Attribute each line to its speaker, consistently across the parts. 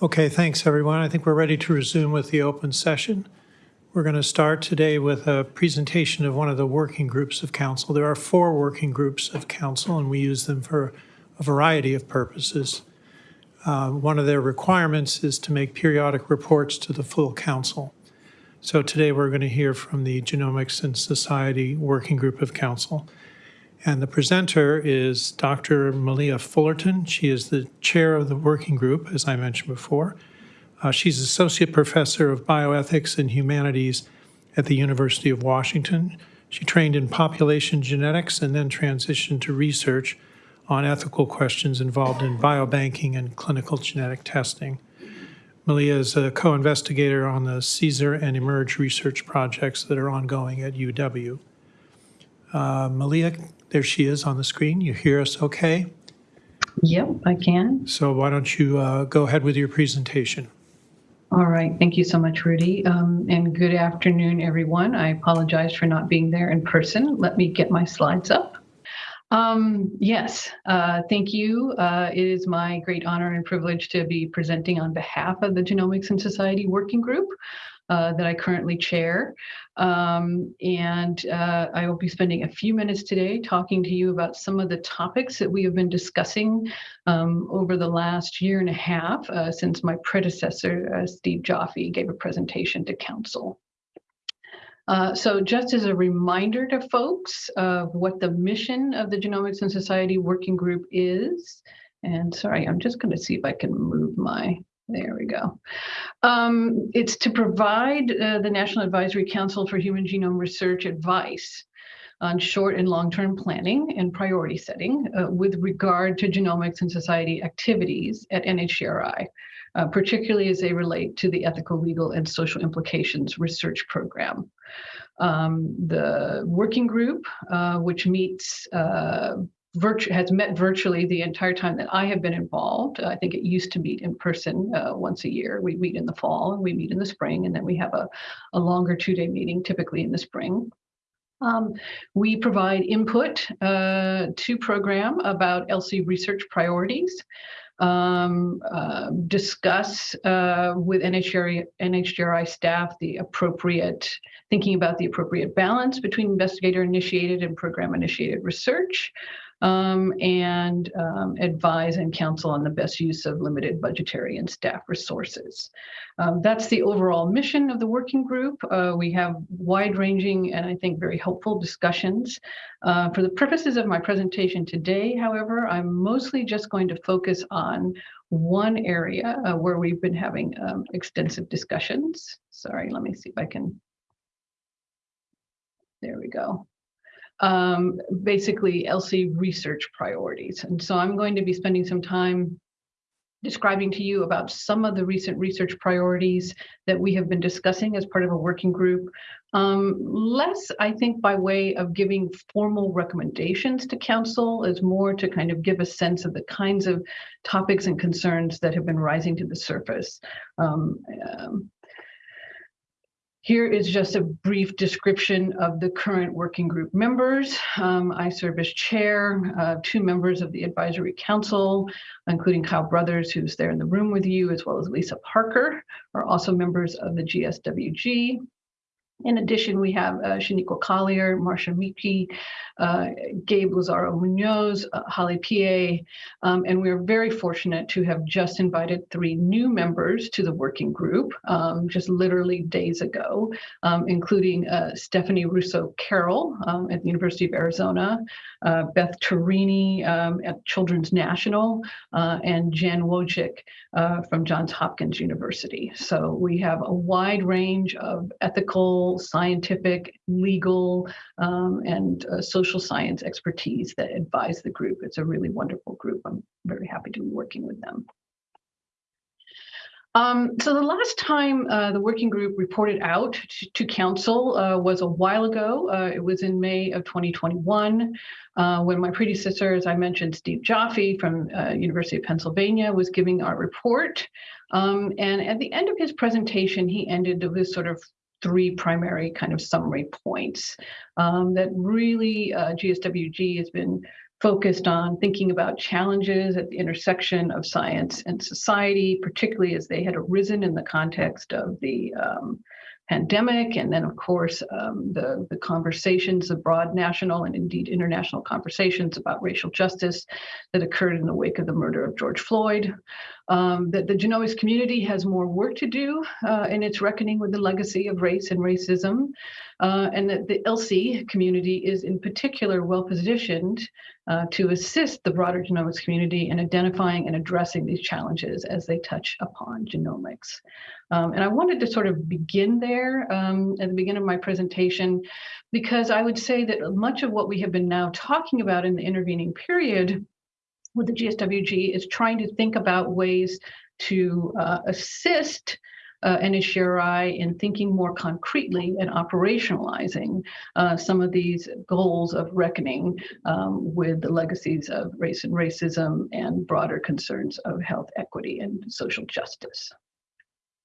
Speaker 1: Okay, thanks, everyone. I think we're ready to resume with the open session. We're going to start today with a presentation of one of the working groups of council. There are four working groups of council, and we use them for a variety of purposes. Uh, One of their requirements is to make periodic reports to the full council. So today, we're going to hear from the Genomics and Society Working Group of Council. And the presenter is Dr. Malia Fullerton. She is the chair of the working group, as I mentioned before. Uh, she's associate professor of bioethics and humanities at the University of Washington. She trained in population genetics and then transitioned to research on ethical questions involved in biobanking and clinical genetic testing. Malia is a co-investigator on the CSER and eMERGE research projects that are ongoing at UW. Uh, Malia, there she is on the screen. You hear us okay?
Speaker 2: Yep, I can.
Speaker 1: So why don't you uh, go ahead with your presentation?
Speaker 2: All right. Thank you so much, Rudy. Um, and good afternoon, everyone. I apologize for not being there in person. Let me get my slides up. Um, yes, uh, thank you. Uh, it is my great honor and privilege to be presenting on behalf of the Genomics and Society Working Group uh, that I currently chair. Um, and uh, I will be spending a few minutes today talking to you about some of the topics that we have been discussing um, over the last year and a half uh, since my predecessor, uh, Steve Joffe, gave a presentation to council. Uh, so just as a reminder to folks of what the mission of the Genomics and Society Working Group is, and sorry, I'm just going to see if I can move my, there we go. Um, it's to provide uh, the National Advisory Council for Human Genome Research advice on short and long-term planning and priority setting uh, with regard to genomics and society activities at NHGRI, uh, particularly as they relate to the ethical, legal, and social implications research program. Um, the working group, uh, which meets uh, has met virtually the entire time that I have been involved. I think it used to meet in person uh, once a year. We meet in the fall and we meet in the spring, and then we have a, a longer two-day meeting, typically in the spring. Um, we provide input uh, to program about ELSI research priorities um, uh, discuss uh, with NHGRI, NHGRI staff the appropriate, thinking about the appropriate balance between investigator initiated and program initiated research, um, and um, advise and counsel on the best use of limited budgetary and staff resources. Um, that's the overall mission of the working group. Uh, we have wide-ranging and I think very helpful discussions. Uh, for the purposes of my presentation today, however, I'm mostly just going to focus on one area uh, where we've been having um, extensive discussions. Sorry, let me see if I can. There we go um, basically ELSI research priorities. And so I'm going to be spending some time describing to you about some of the recent research priorities that we have been discussing as part of a working group. Um, less, I think, by way of giving formal recommendations to council, is more to kind of give a sense of the kinds of topics and concerns that have been rising to the surface. Um, um, here is just a brief description of the current working group members. Um, I serve as chair, uh, two members of the advisory council, including Kyle Brothers, who's there in the room with you, as well as Lisa Parker, are also members of the GSWG. In addition, we have uh, Shawneequa Callier, Marsha Michie, uh, Gabe Lazaro Munoz, uh, Holly Peay, um, and we're very fortunate to have just invited three new members to the working group um, just literally days ago, um, including uh, Stephanie Russo Carroll um, at the University of Arizona, uh, Beth Tarini um, at Children's National, uh, and Jan Wojcik from Johns Hopkins University. So we have a wide range of ethical scientific, legal, um, and uh, social science expertise that advise the group. It's a really wonderful group. I'm very happy to be working with them. Um, so the last time uh, the working group reported out to, to council uh, was a while ago. Uh, it was in May of 2021 uh, when my predecessor, as I mentioned, Steve Joffe from uh, University of Pennsylvania was giving our report. Um, and at the end of his presentation, he ended with sort of three primary kind of summary points um, that really uh, GSWG has been focused on thinking about challenges at the intersection of science and society, particularly as they had arisen in the context of the um, pandemic, and then, of course, um, the, the conversations, the broad national and indeed international conversations about racial justice that occurred in the wake of the murder of George Floyd. Um, that the genomics community has more work to do uh, in its reckoning with the legacy of race and racism, uh, and that the ELSI community is in particular well positioned uh, to assist the broader genomics community in identifying and addressing these challenges as they touch upon genomics. Um, and I wanted to sort of begin there um, at the beginning of my presentation, because I would say that much of what we have been now talking about in the intervening period with the GSWG is trying to think about ways to uh, assist uh, NHGRI in thinking more concretely and operationalizing uh, some of these goals of reckoning um, with the legacies of race and racism and broader concerns of health equity and social justice.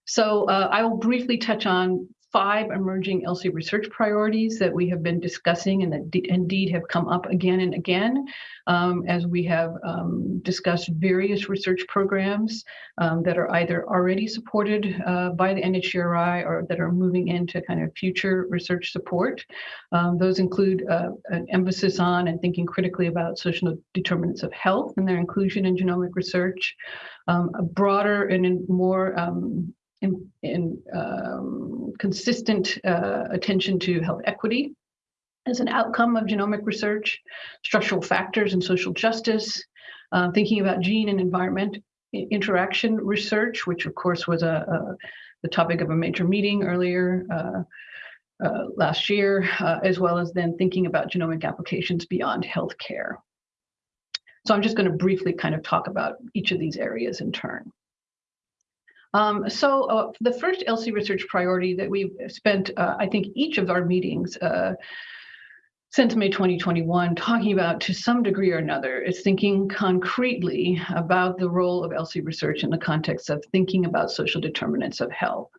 Speaker 2: So uh, I will briefly touch on five emerging ELSI research priorities that we have been discussing and that indeed have come up again and again um, as we have um, discussed various research programs um, that are either already supported uh, by the NHGRI or that are moving into kind of future research support. Um, those include uh, an emphasis on and thinking critically about social determinants of health and their inclusion in genomic research, um, a broader and more um, in, um, consistent uh, attention to health equity as an outcome of genomic research, structural factors and social justice, uh, thinking about gene and environment interaction research, which of course was a, a the topic of a major meeting earlier uh, uh, last year, uh, as well as then thinking about genomic applications beyond healthcare. So I'm just going to briefly kind of talk about each of these areas in turn. Um, so uh, the first ELSI research priority that we've spent, uh, I think, each of our meetings uh, since May 2021 talking about to some degree or another is thinking concretely about the role of ELSI research in the context of thinking about social determinants of health.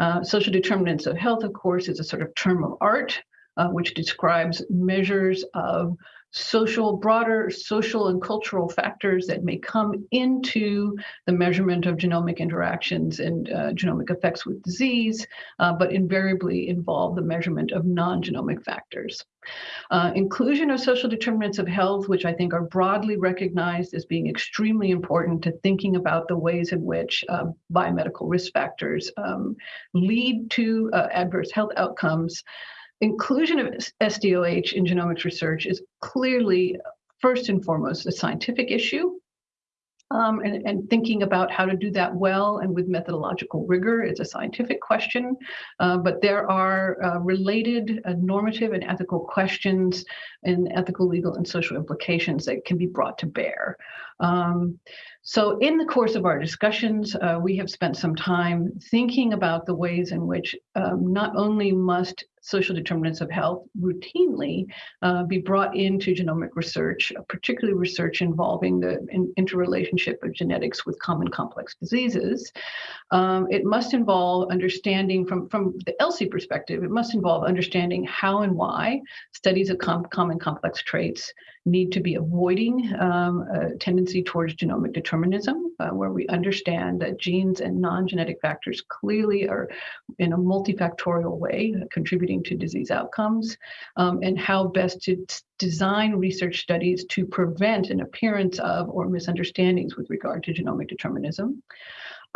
Speaker 2: Uh, social determinants of health, of course, is a sort of term of art, uh, which describes measures of social, broader social and cultural factors that may come into the measurement of genomic interactions and uh, genomic effects with disease, uh, but invariably involve the measurement of non-genomic factors. Uh, inclusion of social determinants of health, which I think are broadly recognized as being extremely important to thinking about the ways in which uh, biomedical risk factors um, lead to uh, adverse health outcomes, inclusion of SDOH in genomics research is clearly first and foremost a scientific issue. Um, and, and, thinking about how to do that well and with methodological rigor is a scientific question, uh, but there are uh, related uh, normative and ethical questions and ethical, legal, and social implications that can be brought to bear. Um, so in the course of our discussions, uh, we have spent some time thinking about the ways in which um, not only must social determinants of health routinely uh, be brought into genomic research, particularly research involving the in interrelationship of genetics with common complex diseases. Um, it must involve understanding from, from the ELSI perspective, it must involve understanding how and why studies of com common complex traits need to be avoiding um, a tendency towards genomic determinism, uh, where we understand that genes and non-genetic factors clearly are in a multifactorial way contributing to disease outcomes, um, and how best to design research studies to prevent an appearance of or misunderstandings with regard to genomic determinism.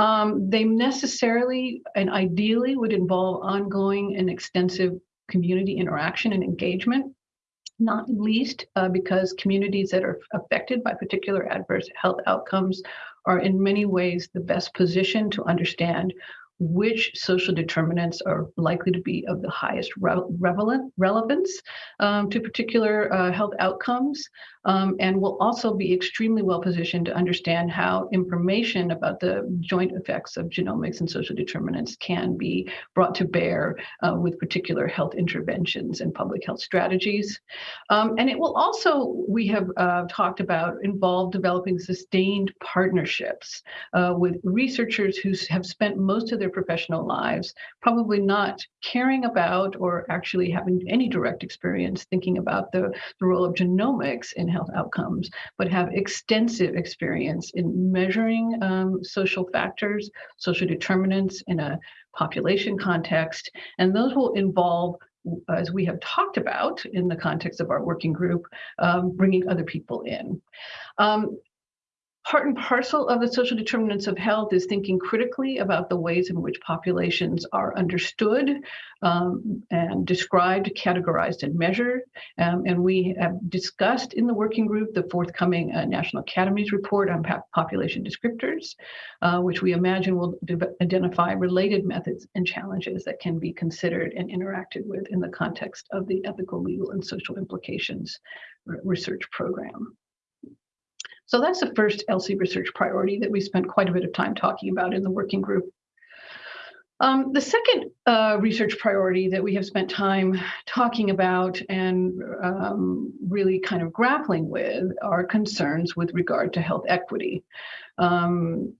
Speaker 2: Um, they necessarily and ideally would involve ongoing and extensive community interaction and engagement not least uh, because communities that are affected by particular adverse health outcomes are in many ways the best position to understand which social determinants are likely to be of the highest re relevant, relevance um, to particular uh, health outcomes, um, and will also be extremely well positioned to understand how information about the joint effects of genomics and social determinants can be brought to bear uh, with particular health interventions and public health strategies. Um, and it will also, we have uh, talked about, involve developing sustained partnerships uh, with researchers who have spent most of their professional lives, probably not caring about or actually having any direct experience thinking about the, the role of genomics in health outcomes, but have extensive experience in measuring um, social factors, social determinants in a population context, and those will involve as we have talked about in the context of our working group, um, bringing other people in. Um, Part and parcel of the social determinants of health is thinking critically about the ways in which populations are understood um, and described, categorized, and measured. Um, and we have discussed in the working group the forthcoming uh, National Academies report on population descriptors, uh, which we imagine will identify related methods and challenges that can be considered and interacted with in the context of the ethical, legal, and social implications research program. So that's the first ELSI research priority that we spent quite a bit of time talking about in the working group. Um, the second uh, research priority that we have spent time talking about and um, really kind of grappling with are concerns with regard to health equity. Um,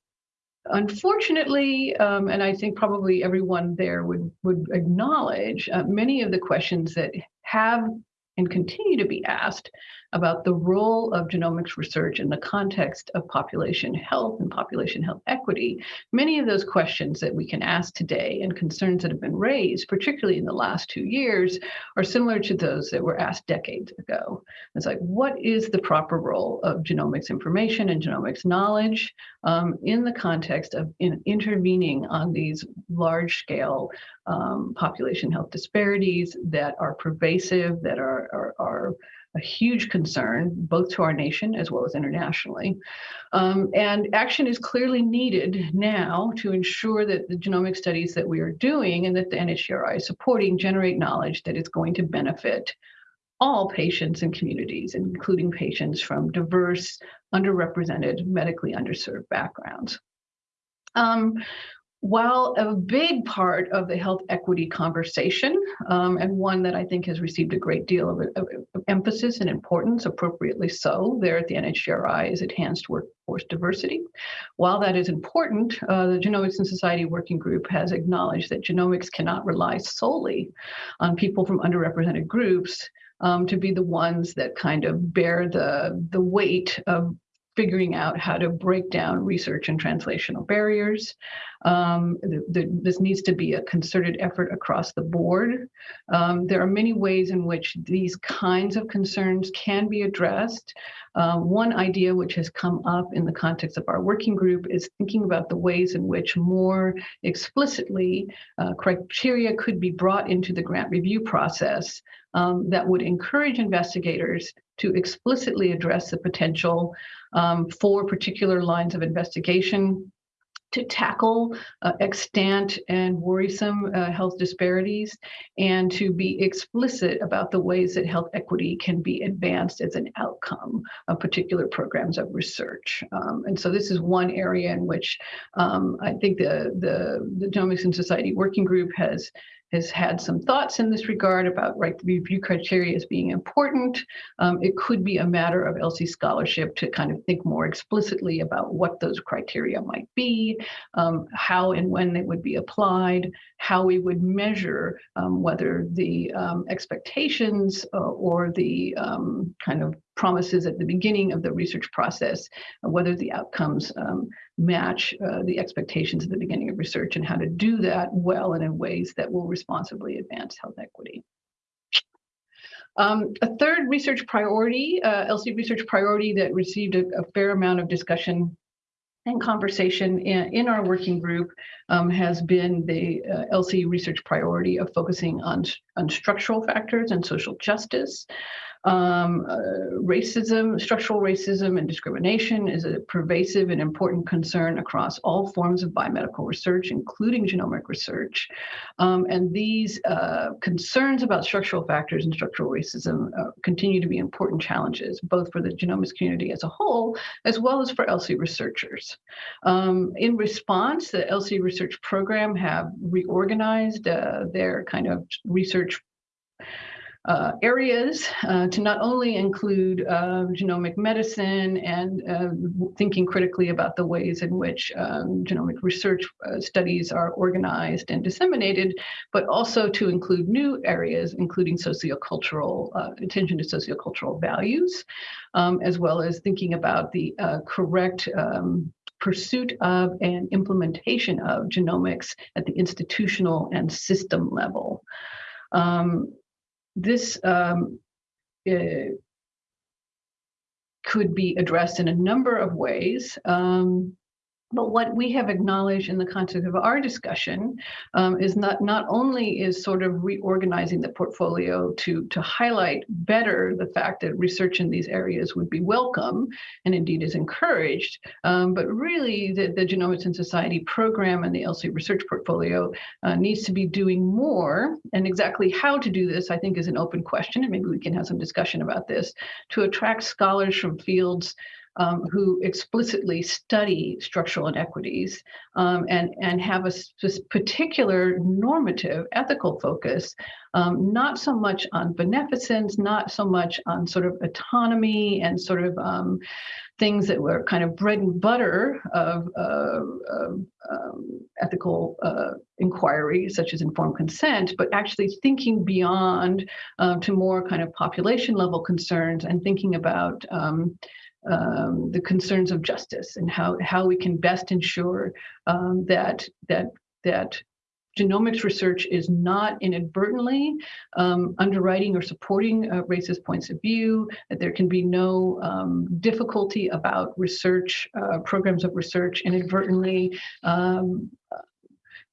Speaker 2: unfortunately, um, and I think probably everyone there would, would acknowledge, uh, many of the questions that have and continue to be asked about the role of genomics research in the context of population health and population health equity. Many of those questions that we can ask today and concerns that have been raised, particularly in the last two years, are similar to those that were asked decades ago. It's like, what is the proper role of genomics information and genomics knowledge um, in the context of in intervening on these large scale um, population health disparities that are pervasive, that are, are, are a huge concern, both to our nation as well as internationally. Um, and action is clearly needed now to ensure that the genomic studies that we are doing and that the NHGRI is supporting generate knowledge that is going to benefit all patients and communities, including patients from diverse, underrepresented, medically underserved backgrounds. Um, while a big part of the health equity conversation, um, and one that I think has received a great deal of, of, of, emphasis and importance, appropriately so, there at the NHGRI is enhanced workforce diversity. While that is important, uh, the Genomics and Society Working Group has acknowledged that genomics cannot rely solely on people from underrepresented groups um, to be the ones that kind of bear the, the weight of figuring out how to break down research and translational barriers. Um, the, the, this needs to be a concerted effort across the board. Um, there are many ways in which these kinds of concerns can be addressed. Uh, one idea which has come up in the context of our working group is thinking about the ways in which more explicitly uh, criteria could be brought into the grant review process um, that would encourage investigators to explicitly address the potential um, for particular lines of investigation to tackle uh, extant and worrisome uh, health disparities and to be explicit about the ways that health equity can be advanced as an outcome of particular programs of research. Um, and so this is one area in which um, I think the, the, the Genomics and Society Working Group has has had some thoughts in this regard about right review criteria as being important. Um, it could be a matter of ELSI scholarship to kind of think more explicitly about what those criteria might be, um, how and when they would be applied, how we would measure um, whether the um, expectations uh, or the um, kind of promises at the beginning of the research process, uh, whether the outcomes um, match uh, the expectations at the beginning of research and how to do that well and in ways that will responsibly advance health equity. Um, a third research priority, uh, ELSI research priority that received a, a, fair amount of discussion and conversation in, in our working group um, has been the uh, ELSI research priority of focusing on, on structural factors and social justice. Um, uh, racism, structural racism and discrimination is a pervasive and important concern across all forms of biomedical research, including genomic research. Um, and these uh, concerns about structural factors and structural racism uh, continue to be important challenges, both for the genomics community as a whole, as well as for ELSI researchers. Um, in response, the ELSI research program have reorganized uh, their kind of research uh, areas uh, to not only include uh, genomic medicine and uh, thinking critically about the ways in which um, genomic research uh, studies are organized and disseminated, but also to include new areas, including sociocultural, uh, attention to sociocultural values, um, as well as thinking about the correct um, pursuit of and implementation of genomics at the institutional and system level. Um, this um, uh, could be addressed in a number of ways. Um, but what we have acknowledged in the context of our discussion um, is not not only is sort of reorganizing the portfolio to to highlight better the fact that research in these areas would be welcome and indeed is encouraged, um, but really the, the Genomics and Society program and the ELSI research portfolio uh, needs to be doing more. And exactly how to do this, I think, is an open question, and maybe we can have some discussion about this to attract scholars from fields um, who explicitly study structural inequities um, and, and have a particular normative ethical focus, um, not so much on beneficence, not so much on sort of autonomy and sort of um, things that were kind of bread and butter of, uh, of um, ethical uh, inquiry, such as informed consent, but actually thinking beyond uh, to more kind of population level concerns and thinking about um, um, the concerns of justice and how, how we can best ensure um, that, that, that genomics research is not inadvertently um, underwriting or supporting uh, racist points of view, that there can be no um, difficulty about research, uh, programs of research inadvertently um,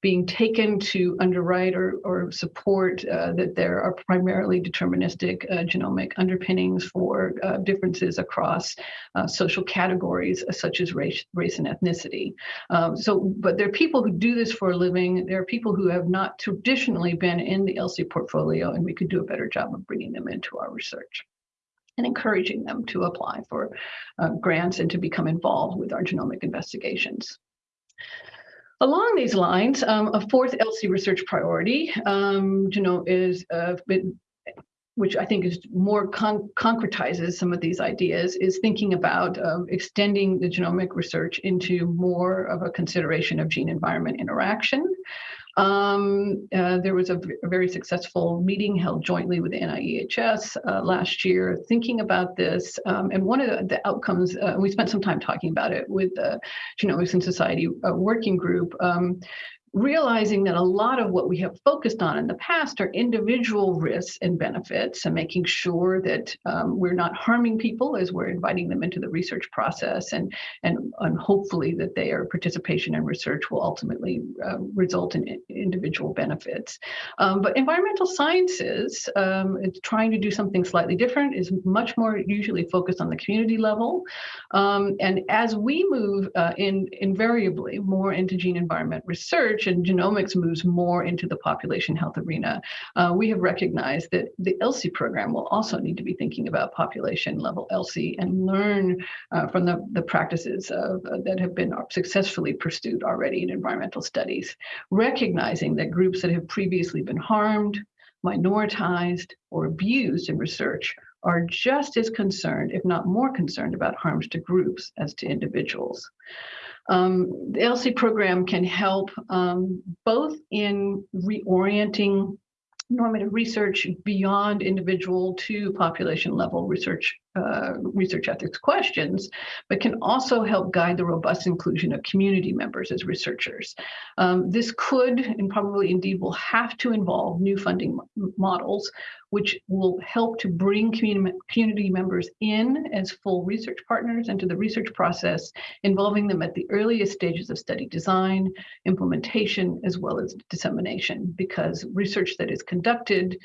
Speaker 2: being taken to underwrite or, or support uh, that there are primarily deterministic uh, genomic underpinnings for uh, differences across uh, social categories uh, such as race, race and ethnicity. Um, so, but there are people who do this for a living. There are people who have not traditionally been in the ELSI portfolio, and we could do a better job of bringing them into our research and encouraging them to apply for uh, grants and to become involved with our genomic investigations. Along these lines, um, a fourth ELSI research priority, um, you know, is uh, which I think is more con concretizes some of these ideas, is thinking about uh, extending the genomic research into more of a consideration of gene environment interaction. Um, uh, there was a, very successful meeting held jointly with NIEHS uh, last year thinking about this. Um, and one of the, the outcomes, uh, we spent some time talking about it with the Genomics and Society uh, working group, um, realizing that a lot of what we have focused on in the past are individual risks and benefits and making sure that um, we're not harming people as we're inviting them into the research process and, and, and hopefully that their participation in research will ultimately uh, result in individual benefits. Um, but environmental sciences, um, trying to do something slightly different is much more usually focused on the community level. Um, and as we move uh, in invariably more into gene environment research, research and genomics moves more into the population health arena, uh, we have recognized that the ELSI program will also need to be thinking about population level ELSI and learn uh, from the, the practices of, uh, that have been successfully pursued already in environmental studies, recognizing that groups that have previously been harmed, minoritized, or abused in research are just as concerned, if not more concerned, about harms to groups as to individuals. Um, the ELSI program can help um, both in reorienting normative research beyond individual to population level research uh, research ethics questions, but can also help guide the robust inclusion of community members as researchers. Um, this could, and probably indeed will have to involve new funding models, which will help to bring community, community members in as full research partners into the research process, involving them at the earliest stages of study design, implementation, as well as dissemination, because research that is conducted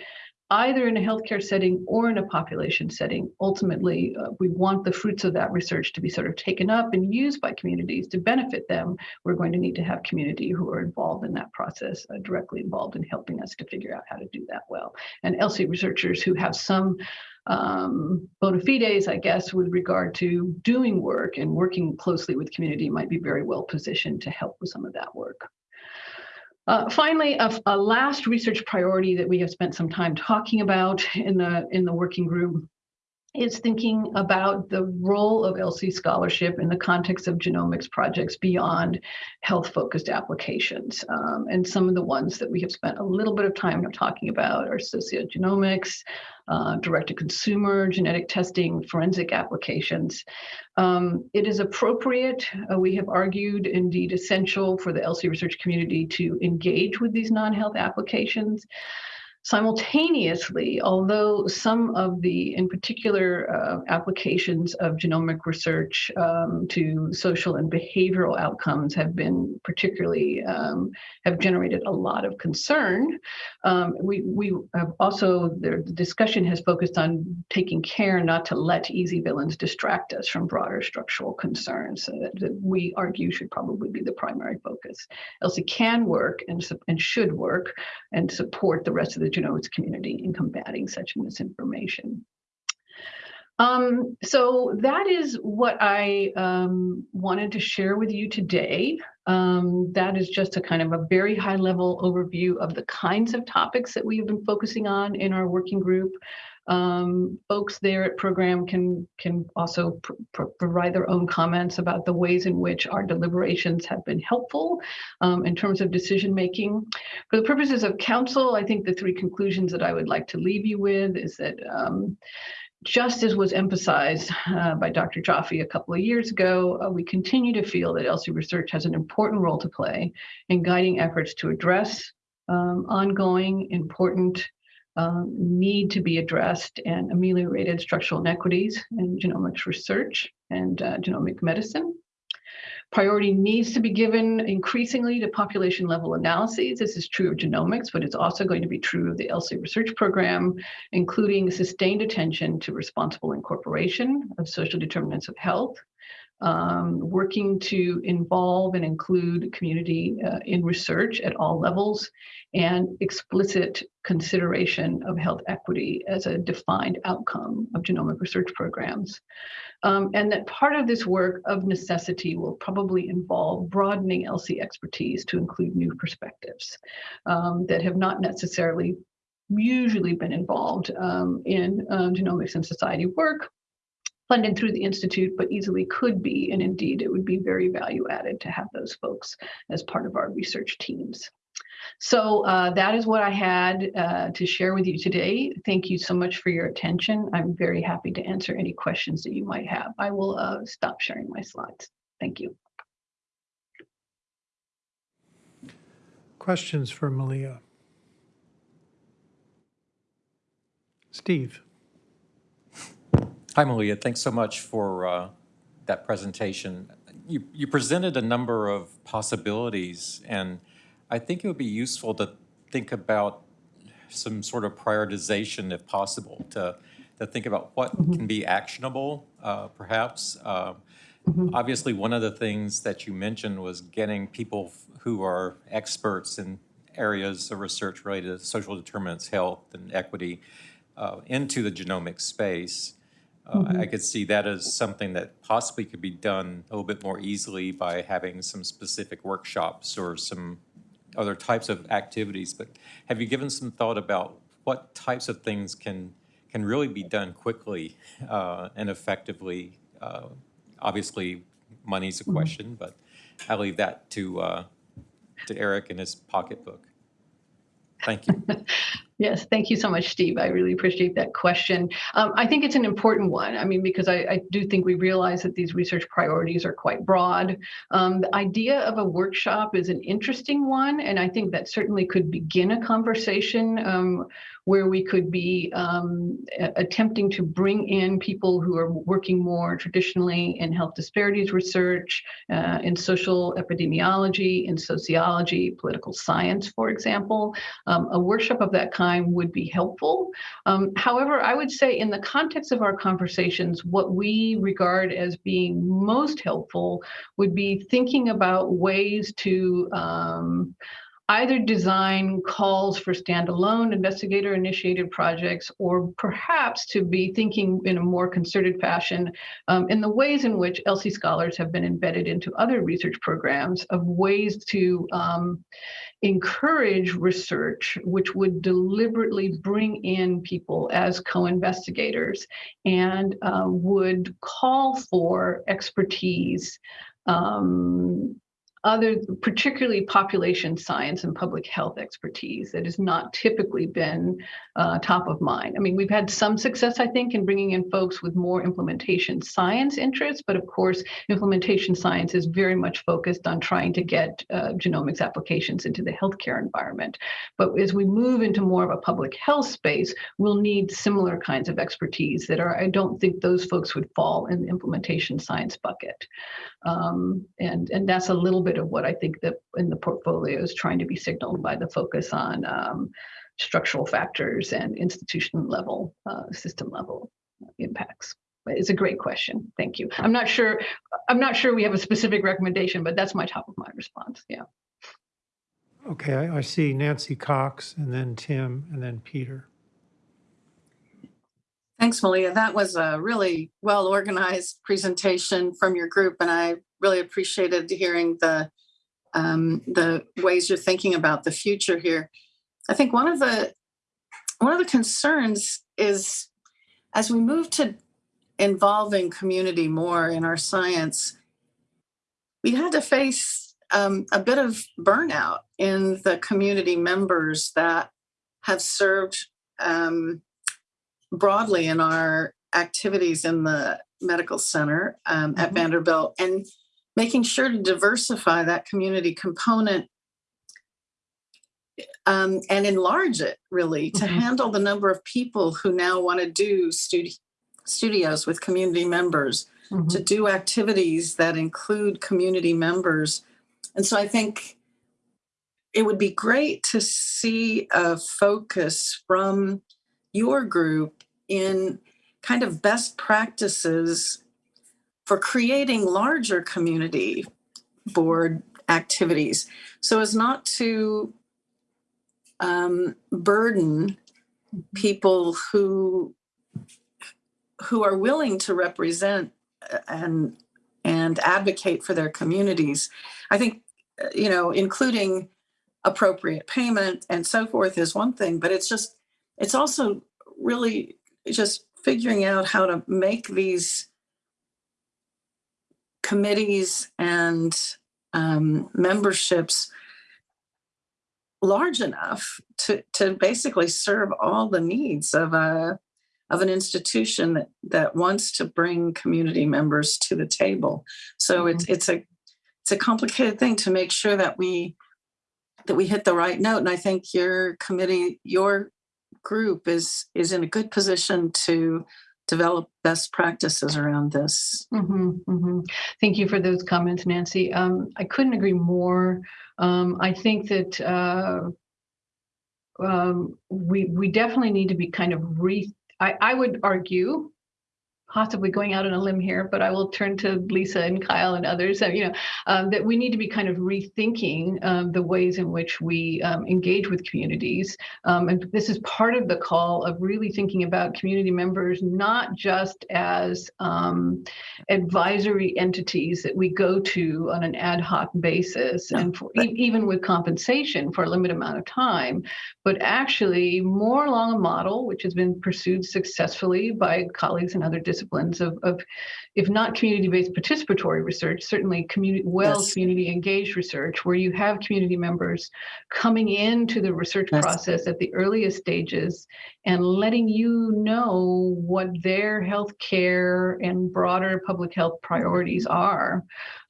Speaker 2: either in a healthcare setting or in a population setting. Ultimately, uh, we want the fruits of that research to be sort of taken up and used by communities to benefit them. We're going to need to have community who are involved in that process, uh, directly involved in helping us to figure out how to do that well. And ELSI researchers who have some um, bona fides, I guess, with regard to doing work and working closely with community might be very well positioned to help with some of that work. Uh, finally, a, a, last research priority that we have spent some time talking about in the in the working group is thinking about the role of ELSI scholarship in the context of genomics projects beyond health-focused applications. Um, and some of the ones that we have spent a little bit of time talking about are sociogenomics, uh, direct-to-consumer, genetic testing, forensic applications. Um, it is appropriate, uh, we have argued, indeed essential for the ELSI research community to engage with these non-health applications. Simultaneously, although some of the, in particular, uh, applications of genomic research um, to social and behavioral outcomes have been particularly, um, have generated a lot of concern, um, we, we have also, the discussion has focused on taking care not to let easy villains distract us from broader structural concerns that, that we argue should probably be the primary focus. ELSI can work and, and should work and support the rest of the genomics community in combating such misinformation. Um, so that is what I um, wanted to share with you today. Um, that is just a kind of a very high level overview of the kinds of topics that we have been focusing on in our working group. Um, folks there at program can can also pr pr provide their own comments about the ways in which our deliberations have been helpful um, in terms of decision making. For the purposes of council, I think the three conclusions that I would like to leave you with is that um, just as was emphasized uh, by Dr. Joffe a couple of years ago, uh, we continue to feel that ELSI research has an important role to play in guiding efforts to address um, ongoing, important um, need to be addressed and ameliorated structural inequities in genomics research and uh, genomic medicine. Priority needs to be given increasingly to population level analyses. This is true of genomics, but it's also going to be true of the ELSI research program, including sustained attention to responsible incorporation of social determinants of health, um, working to involve and include community uh, in research at all levels and explicit consideration of health equity as a defined outcome of genomic research programs. Um, and that part of this work of necessity will probably involve broadening ELSI expertise to include new perspectives um, that have not necessarily usually been involved um, in um, genomics and society work, funded through the Institute, but easily could be, and indeed it would be very value added to have those folks as part of our research teams. So uh, that is what I had uh, to share with you today. Thank you so much for your attention. I'm very happy to answer any questions that you might have. I will uh, stop sharing my slides. Thank you.
Speaker 1: Questions for Malia? Steve.
Speaker 3: Hi, Malia. Thanks so much for uh, that presentation. You, you presented a number of possibilities, and I think it would be useful to think about some sort of prioritization, if possible, to, to think about what mm -hmm. can be actionable, uh, perhaps. Uh, mm -hmm. Obviously, one of the things that you mentioned was getting people who are experts in areas of research related to social determinants, health, and equity uh, into the genomic space. Uh, mm -hmm. I could see that as something that possibly could be done a little bit more easily by having some specific workshops or some other types of activities. But have you given some thought about what types of things can can really be done quickly uh, and effectively? Uh, obviously, money's a mm-hmm. question, mm -hmm. but I leave that to uh, to Eric and his pocketbook. Thank you.
Speaker 2: Yes, thank you so much, Steve. I really appreciate that question. Um, I think it's an important one. I mean, because I, I, do think we realize that these research priorities are quite broad. Um, the idea of a workshop is an interesting one, and I think that certainly could begin a conversation um, where we could be um, attempting to bring in people who are working more traditionally in health disparities research, uh, in social epidemiology, in sociology, political science, for example. Um, a workshop of that kind would be helpful. Um, however, I would say in the context of our conversations, what we regard as being most helpful would be thinking about ways to um, either design calls for standalone investigator initiated projects or perhaps to be thinking in a more concerted fashion um, in the ways in which ELSI scholars have been embedded into other research programs of ways to um, encourage research which would deliberately bring in people as co-investigators and uh, would call for expertise um, other, particularly population science and public health expertise that has not typically been uh, top of mind. I mean, we've had some success, I think, in bringing in folks with more implementation science interests, but of course, implementation science is very much focused on trying to get uh, genomics applications into the healthcare environment. But as we move into more of a public health space, we'll need similar kinds of expertise that are, I don't think those folks would fall in the implementation science bucket. Um, and, and that's a little bit of what I think that in the portfolio is trying to be signaled by the focus on um, structural factors and institution level, uh, system level impacts. It's a great question. Thank you. I'm not sure, I'm not sure we have a specific recommendation, but that's my top of mind response. Yeah.
Speaker 1: Okay, I, I see Nancy Cox and then Tim and then Peter.
Speaker 4: Thanks, Malia. That was a really well-organized presentation from your group, and I really appreciated hearing the um, the ways you're thinking about the future here. I think one of the one of the concerns is as we move to involving community more in our science, we had to face um, a bit of burnout in the community members that have served um, broadly in our activities in the medical center um, at
Speaker 2: Mhm.
Speaker 4: Vanderbilt and making sure to diversify that community component um, and enlarge it really to
Speaker 2: Mhm.
Speaker 4: handle the number of people who now want to do studi- studios with community members
Speaker 2: Mhm.
Speaker 4: to do activities that include community members. And so I think it would be great to see a focus from your group in kind of best practices for creating larger community board activities so as not to um, burden people who who are willing to represent uh, and and advocate for their communities. I think uh, you know, including appropriate payment and so forth is one thing, but it's just it's also really just figuring out how to make these committees and um, memberships large enough to to basically serve all the needs of a of an institution that that wants to bring community members to the table. So it's it's a it's a complicated thing to make sure that we that we hit the right note. And I think your committee, your group is is in a good position to develop best practices around this.
Speaker 2: Mhm, mhm. Thank you for those comments, Nancy. Um, I couldn't agree more. Um, I think that uh, um, we we definitely need to be kind of re. I, I would argue, possibly going out on a limb here, but I will turn to Lisa and Kyle and others. uh, you know, um, that we need to be kind of rethinking um, the ways in which we um, engage with communities. Um, and this is part of the call of really thinking about community members not just as um, advisory entities that we go to on an ad hoc basis and for, e- even with compensation for a limited amount of time, but actually more along a model which has been pursued successfully by colleagues in other disciplines of, of if not community-based participatory research, certainly community, well
Speaker 4: Yes.
Speaker 2: community engaged research where you have community members coming into the research
Speaker 4: Yes.
Speaker 2: process at the earliest stages and letting you know what their healthcare and broader public health priorities are.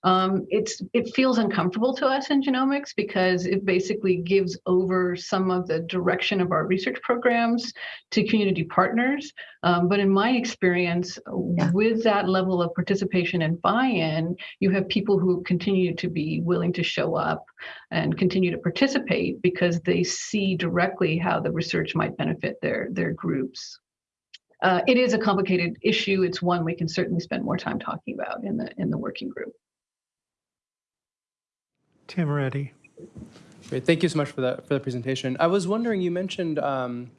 Speaker 2: Um, it's it feels uncomfortable to us in genomics because it basically gives over some of the direction of our research programs to community partners. Um, but in my experience,
Speaker 4: Yeah.
Speaker 2: with that level of participation and buy-in, you have people who continue to be willing to show up and continue to participate because they see directly how the research might benefit their their groups. Uh, it is a complicated issue. It's one we can certainly spend more time talking about in the in the working group.
Speaker 1: Tim Reddy.
Speaker 5: Great. Thank you so much for that for the presentation. I was wondering, you mentioned um,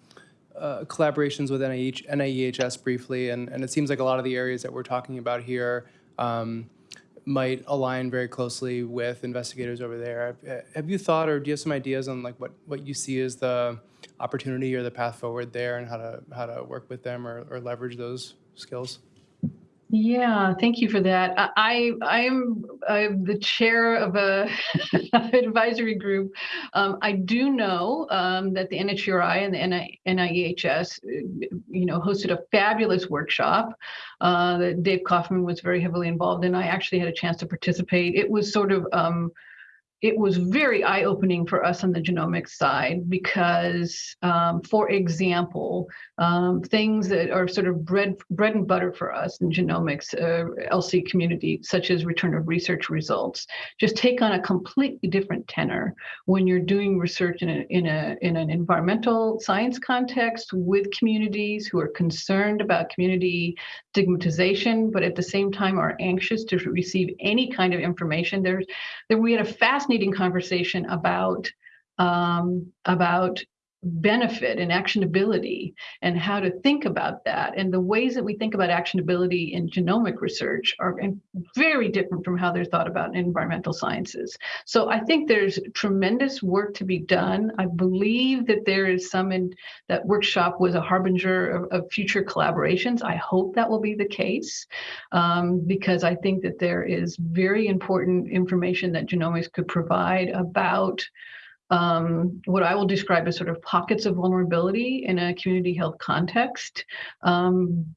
Speaker 5: uh, collaborations with NIH, NIEHS briefly, and, and it seems like a lot of the areas that we're talking about here um, might align very closely with investigators over there. Have, you thought, or do you have some ideas on like what, what you see as the opportunity or the path forward there, and how to how to work with them or, or leverage those skills?
Speaker 2: Yeah, thank you for that. I I am I'm the chair of a advisory group. Um, I do know um, that the NHGRI and the NI, NIEHS, uh, you know, hosted a fabulous workshop uh, that Dave Kaufman was very heavily involved in. I actually had a chance to participate. It was sort of um, it was very eye-opening for us on the genomics side because, um, for example, um, things that are sort of bread bread and butter for us in genomics, uh, ELSI community, such as return of research results, just take on a completely different tenor when you're doing research in a in a in an environmental science context with communities who are concerned about community stigmatization, but at the same time are anxious to receive any kind of information. There's there we had a fascinating conversation about um, about benefit and actionability and how to think about that. And the ways that we think about actionability in genomic research are very different from how they're thought about in environmental sciences. So i think there's tremendous work to be done. I believe that there is some in that workshop was a harbinger of, of future collaborations. I hope that will be the case um, because i think that there is very important information that genomics could provide about um, what I will describe as sort of pockets of vulnerability in a community health context. Um,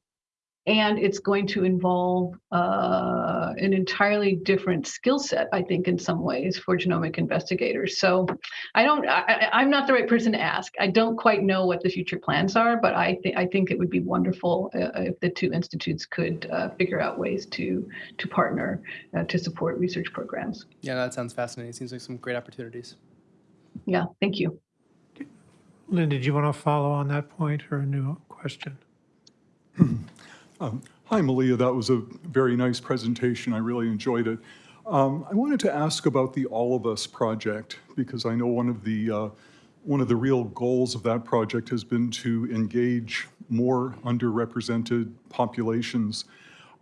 Speaker 2: and it's going to involve uh, an entirely different skill set, I think, in some ways for genomic investigators. So I don't, I, I'm not the right person to ask. I don't quite know what the future plans are, but I think I think it would be wonderful uh, if the two institutes could uh, figure out ways to to partner uh, to support research programs.
Speaker 5: Yeah, that sounds fascinating. Seems like some great opportunities.
Speaker 2: Yeah, thank you.
Speaker 1: Lynn, did you want to follow on that point or a new question?
Speaker 6: Um, Hi, Malia. That was a very nice presentation. I really enjoyed it. Um, I wanted to ask about the All of Us project because I know one of the uh, one of the real goals of that project has been to engage more underrepresented populations.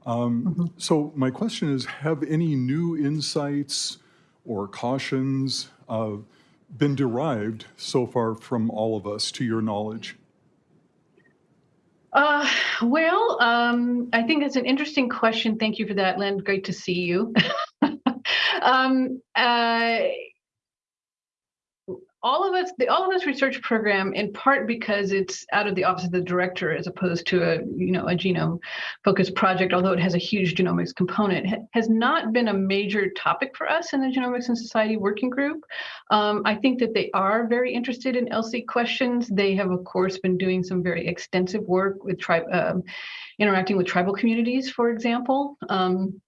Speaker 6: Um, So my question is, have any new insights or cautions uh, been derived so far from All of Us, to your knowledge?
Speaker 2: Uh, well, um, I think that's an interesting question. Thank you for that, Lynn. Great to see you. um, uh, all of us, the All of Us research program, in part because it's out of the office of the director as opposed to a you know a genome focused project, although it has a huge genomics component, ha has not been a major topic for us in the Genomics and Society Working Group. Um, I think that they are very interested in ELSI questions. They have, of course, been doing some very extensive work with tribe, um, interacting with tribal communities, for example. Um,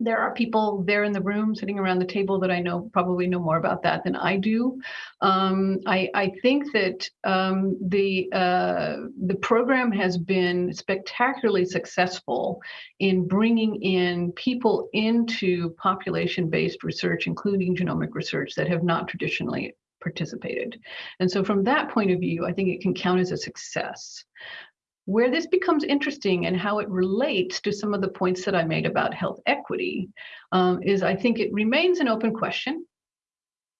Speaker 2: there are people there in the room sitting around the table that I know probably know more about that than I do. Um, I, I, think that um, the uh, the program has been spectacularly successful in bringing in people into population-based research, including genomic research, that have not traditionally participated. And so from that point of view, I think it can count as a success. Where this becomes interesting and how it relates to some of the points that I made about health equity um, is I think it remains an open question.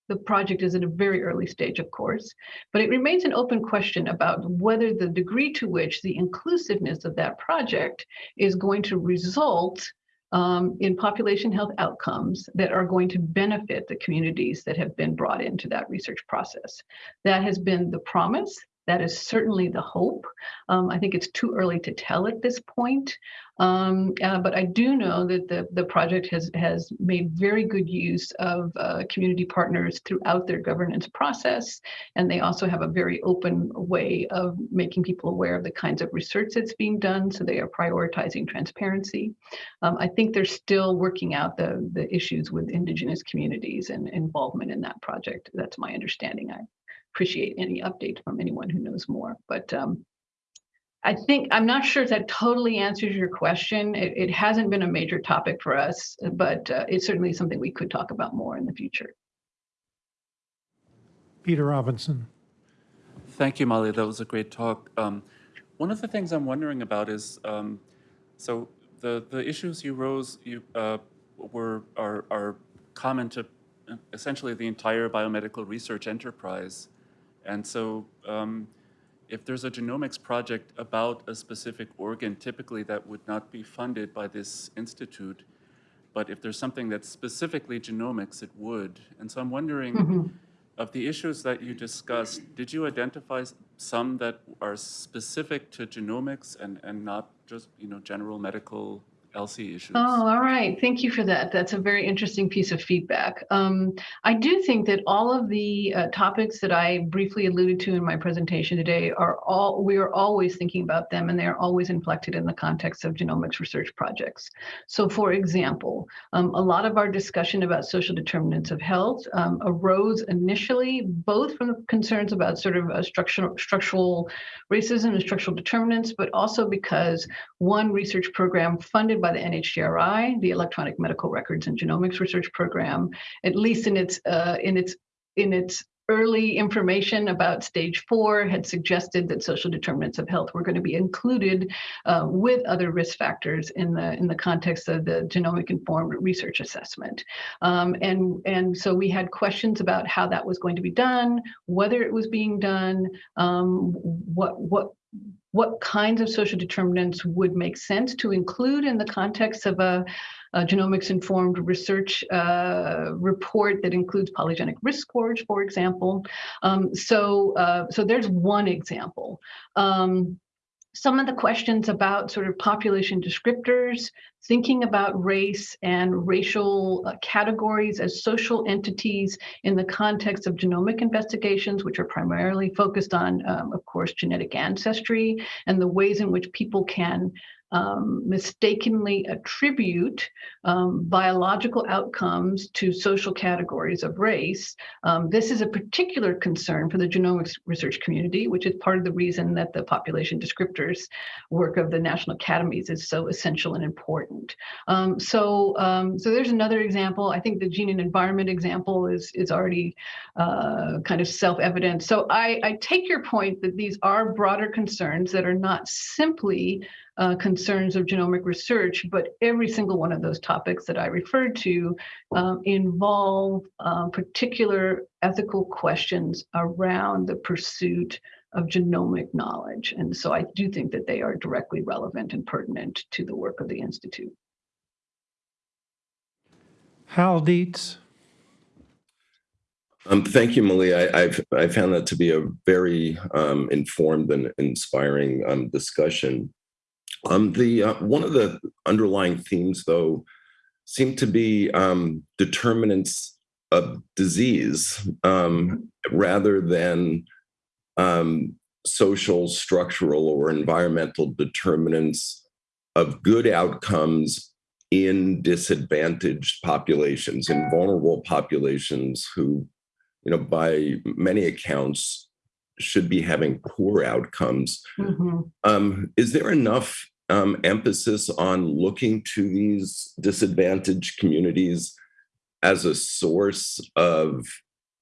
Speaker 2: The project is at a very early stage, of course, but it remains an open question about whether the degree to which the inclusiveness of that project is going to result um, in population health outcomes that are going to benefit the communities that have been brought into that research process. That has been the promise. That is certainly the hope. Um, I think it's too early to tell at this point, um, uh, but I do know that the, the project has, has made very good use of uh, community partners throughout their governance process, and they also have a very open way of making people aware of the kinds of research that's being done, so they are prioritizing transparency. Um, I think they're still working out the, the issues with Indigenous communities and involvement in that project. That's my understanding. I appreciate any update from anyone who knows more. But um, I think, I'm not sure if that totally answers your question. It, it hasn't been a major topic for us, but uh, it's certainly something we could talk about more in the future.
Speaker 1: Peter Robinson.
Speaker 7: Thank you, Molly. That was a great talk. Um, one of the things I'm wondering about is, um, so the, the issues you rose you, uh, were are, are common to uh, essentially the entire biomedical research enterprise. And so um, if there's a genomics project about a specific organ, typically that would not be funded by this institute. But if there's something that's specifically genomics, it would. And so I'm wondering, of the issues that you discussed, did you identify some that are specific to genomics and, and not just, you know, general medical ELSI issues?
Speaker 2: Oh, all right. Thank you for that. That's a very interesting piece of feedback. Um, I do think that all of the uh, topics that I briefly alluded to in my presentation today are all, we are always thinking about them and they are always inflected in the context of genomics research projects. So for example, um, a lot of our discussion about social determinants of health um, arose initially both from concerns about sort of uh, structural, structural racism and structural determinants, but also because one research program funded by the NHGRI, the Electronic Medical Records and Genomics Research Program, at least in its uh, in its in its early information about stage four had suggested that social determinants of health were going to be included uh, with other risk factors in the in the context of the genomic informed research assessment. Um, and and so we had questions about how that was going to be done whether it was being done um, what what what kinds of social determinants would make sense to include in the context of a, a genomics informed research uh, report that includes polygenic risk scores, for example. Um, so, uh, so there's one example. Um, some of the questions about sort of population descriptors, thinking about race and racial uh, categories as social entities in the context of genomic investigations, which are primarily focused on, um, of course, genetic ancestry and the ways in which people can um, mistakenly attribute um, biological outcomes to social categories of race. Um, this is a particular concern for the genomics research community, which is part of the reason that the population descriptors work of the national academies is so essential and important. Um, so, um, so there's another example. I think the gene and environment example is is already uh, kind of self-evident. So I, I take your point that these are broader concerns that are not simply uh, concerns of genomic research, but every single one of those topics that I referred to um, involve uh, particular ethical questions around the pursuit of genomic knowledge. And so I do think that they are directly relevant and pertinent to the work of the Institute.
Speaker 1: Hal Dietz.
Speaker 8: Um, thank you, Malia. I, I've I found that to be a very um, informed and inspiring um, discussion. Um, the uh, one of the underlying themes, though, seem to be um, determinants of disease um, rather than um, social, structural, or environmental determinants of good outcomes in disadvantaged populations, in vulnerable populations who, you know, by many accounts, should be having poor outcomes.
Speaker 2: Mhm.
Speaker 8: Um, is there enough um, emphasis on looking to these disadvantaged communities as a source of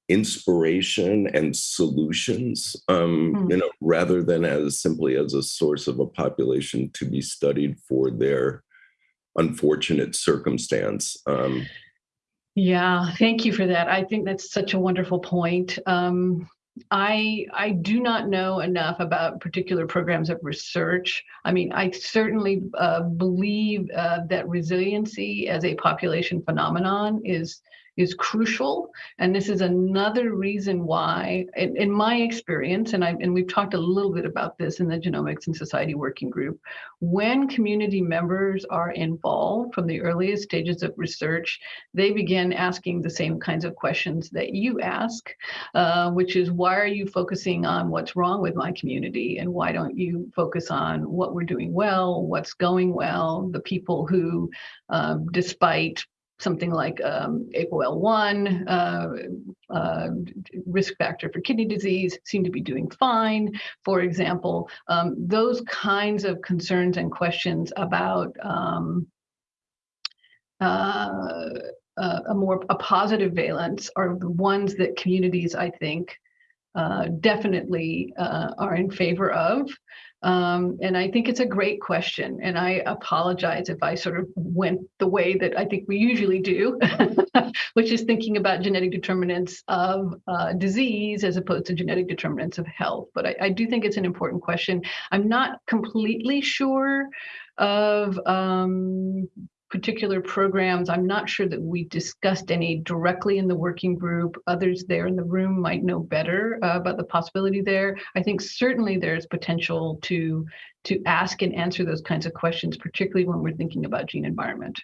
Speaker 8: inspiration and solutions, um,
Speaker 2: Hmm.
Speaker 8: you know, rather than as simply as a source of a population to be studied for their unfortunate circumstance? Um,
Speaker 2: Yeah, thank you for that. I think that's such a wonderful point. Um, I I do not know enough about particular programs of research. I mean, I certainly uh, believe uh, that resiliency as a population phenomenon is is crucial, and this is another reason why, in, in my experience, and I and we've talked a little bit about this in the Genomics and Society Working Group, when community members are involved from the earliest stages of research, they begin asking the same kinds of questions that you ask, uh, which is why are you focusing on what's wrong with my community? And why don't you focus on what we're doing well, what's going well, the people who, um, despite something like um, APOL1, uh, uh, risk factor for kidney disease, seem to be doing fine, for example. Um, those kinds of concerns and questions about um, uh, a more a positive valence are the ones that communities, I think, uh, definitely uh, are in favor of. Um, and I think it's a great question. And I apologize if I sort of went the way that I think we usually do, which is thinking about genetic determinants of uh, disease as opposed to genetic determinants of health. But I, I do think it's an important question. I'm not completely sure of um, particular programs. I'm not sure that we discussed any directly in the working group. Others there in the room might know better uh, about the possibility there. I think certainly there's potential to to ask and answer those kinds of questions, particularly when we're thinking about gene environment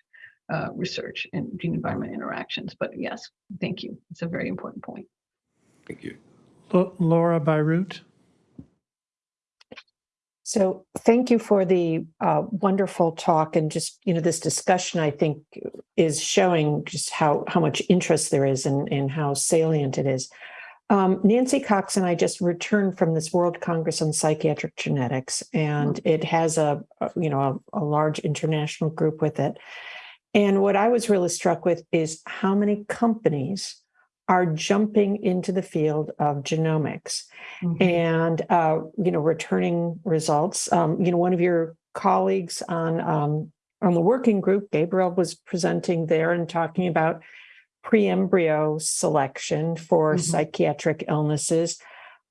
Speaker 2: uh, research and gene environment interactions. But yes, thank you. It's a very important point.
Speaker 8: Thank you.
Speaker 1: Laura Bierut?
Speaker 9: So thank you for the uh, wonderful talk and just, you know, this discussion, I think, is showing just how, how much interest there is and, and how salient it is. Um, Nancy Cox and I just returned from this World Congress on Psychiatric Genetics, and it has a, a you know, a, a large international group with it. And what I was really struck with is how many companies are jumping into the field of genomics
Speaker 2: Mhm.
Speaker 9: and uh, you know returning results. Um, you know, one of your colleagues on um, on the working group, Gabriel, was presenting there and talking about pre-embryo selection for
Speaker 2: Mhm.
Speaker 9: psychiatric illnesses.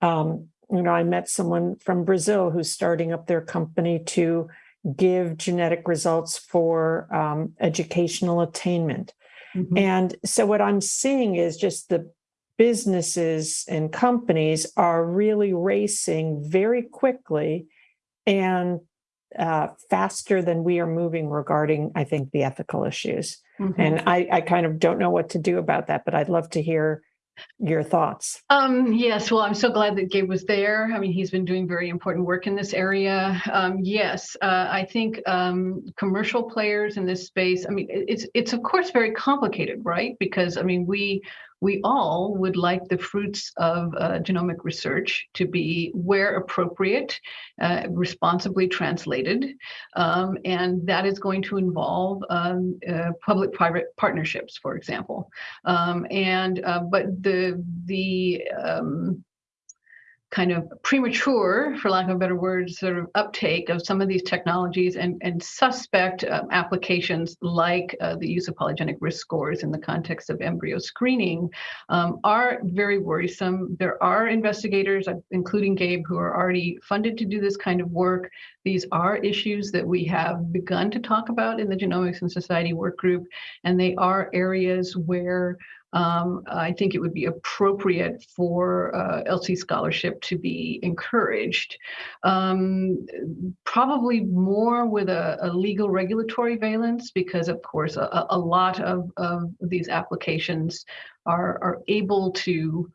Speaker 9: Um, you know, I met someone from Brazil who's starting up their company to give genetic results for um, educational attainment.
Speaker 2: Mhm.
Speaker 9: And so what I'm seeing is just the businesses and companies are really racing very quickly and uh, faster than we are moving regarding, I think, the ethical issues.
Speaker 2: Mhm.
Speaker 9: And I, I kind of don't know what to do about that, but I'd love to hear your thoughts.
Speaker 2: Um, yes, well, I'm so glad that Gabe was there. I mean, he's been doing very important work in this area. Um, yes, uh, I think um, commercial players in this space. I mean, it's it's of course very complicated, right? Because I mean, we we all would like the fruits of uh, genomic research to be, where appropriate, uh, responsibly translated, um, and that is going to involve um, uh, public-private partnerships, for example. Um, and uh, but the the um, kind of premature, for lack of a better word, sort of uptake of some of these technologies and and suspect um, applications like uh, the use of polygenic risk scores in the context of embryo screening um, are very worrisome. There are investigators, uh, including Gabe, who are already funded to do this kind of work. These are issues that we have begun to talk about in the Genomics and Society work group, and they are areas where um, I think it would be appropriate for uh, ELSI scholarship to be encouraged. Um, probably more with a, a legal regulatory valence, because of course, a, a lot of, of these applications are, are able to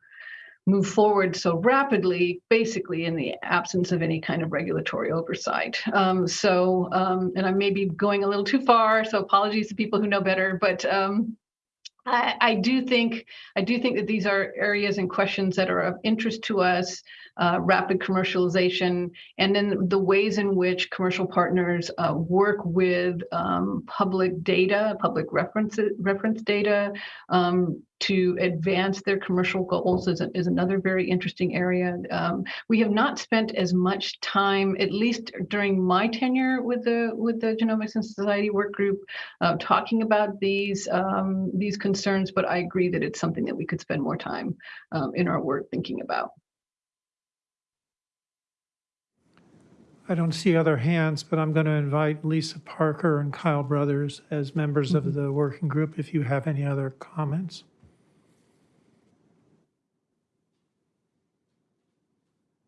Speaker 2: move forward so rapidly, basically in the absence of any kind of regulatory oversight. Um, so, um, and I may be going a little too far, so apologies to people who know better, but um, I, I do think I do think that these are areas and questions that are of interest to us. Uh, rapid commercialization, and then the ways in which commercial partners uh, work with um, public data, public reference reference data, um, to advance their commercial goals is, is another very interesting area. Um, we have not spent as much time, at least during my tenure with the with the Genomics and Society work group, uh, talking about these um, these concerns. But I agree that it's something that we could spend more time um, in our work thinking about.
Speaker 1: I don't see other hands, but I'm going to invite Lisa Parker and Kyle Brothers as members of the working group if you have any other comments.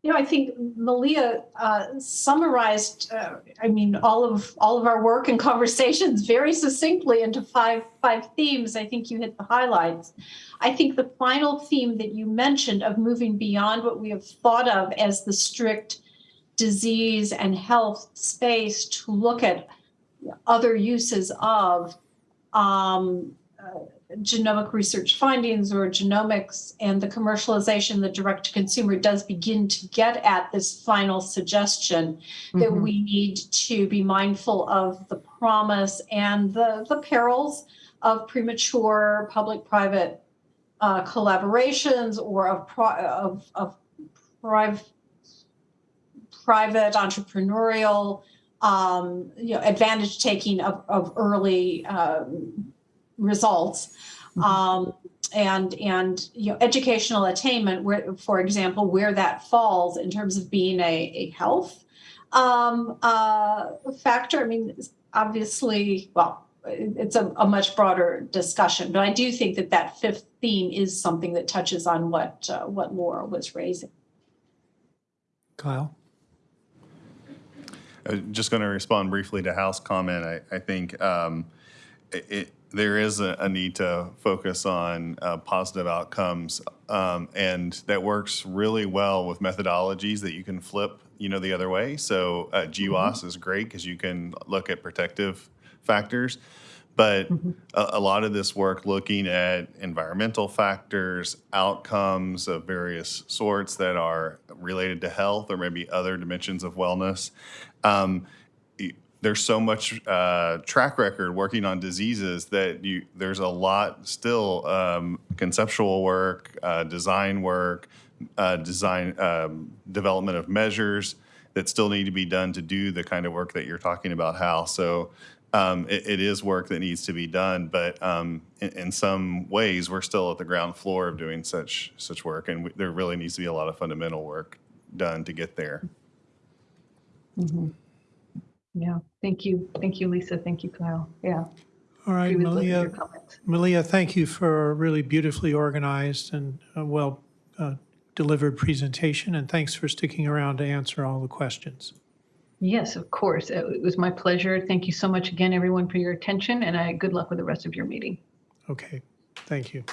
Speaker 10: You know, I think Malia uh, summarized, uh, I mean, all of all of our work and conversations very succinctly into five five themes. I think you hit the highlights. I think the final theme that you mentioned of moving beyond what we have thought of as the strict disease and health space to look at other uses of um, uh, genomic research findings or genomics and the commercialization, the direct to consumer does begin to get at this final suggestion that
Speaker 2: Mhm.
Speaker 10: we need to be mindful of the promise and the, the perils of premature public-private uh, collaborations or of, of, of priv- private entrepreneurial, um, you know, advantage taking of, of early um, results. Um, and and you know educational attainment where for example where that falls in terms of being a, a health um, uh, factor i mean obviously well it's a, a much broader discussion but i do think that that fifth theme is something that touches on what uh, what laura was raising
Speaker 1: Kyle?
Speaker 11: Uh, Just going to respond briefly to Hal's comment. I, I think um, it, it- there is a, a need to focus on uh, positive outcomes, um, and that works really well with methodologies that you can flip, you know, the other way. So uh, GWAS is great because you can look at protective factors, but a, a lot of this work looking at environmental factors, outcomes of various sorts that are related to health or maybe other dimensions of wellness. Um, there's so much uh, track record working on diseases that you there's a lot still um, conceptual work, uh, design work, uh, design um, development of measures that still need to be done to do the kind of work that you're talking about, Hal. So um, it, it is work that needs to be done, but um, in, in some ways we're still at the ground floor of doing such such work, and we, there really needs to be a lot of fundamental work done to get there.
Speaker 2: Yeah, thank you. Thank you, Lisa. Thank you, Kyle. Yeah.
Speaker 1: All right,
Speaker 2: agree with both of your
Speaker 1: Malia. Malia, thank you for a really beautifully organized and uh, well uh, delivered presentation, and thanks for sticking around to answer all the questions.
Speaker 2: Yes, of course. It was my pleasure. Thank you so much again, everyone, for your attention, and I, good luck with the rest of your meeting.
Speaker 1: Okay, thank you.